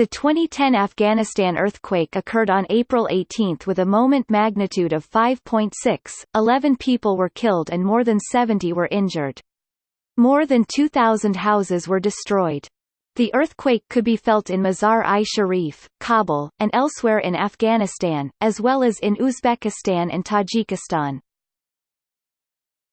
The 2010 Afghanistan earthquake occurred on April 18 with a moment magnitude of 5.6, 11 people were killed and more than 70 were injured. More than 2,000 houses were destroyed. The earthquake could be felt in Mazar-i-Sharif, Kabul, and elsewhere in Afghanistan, as well as in Uzbekistan and Tajikistan.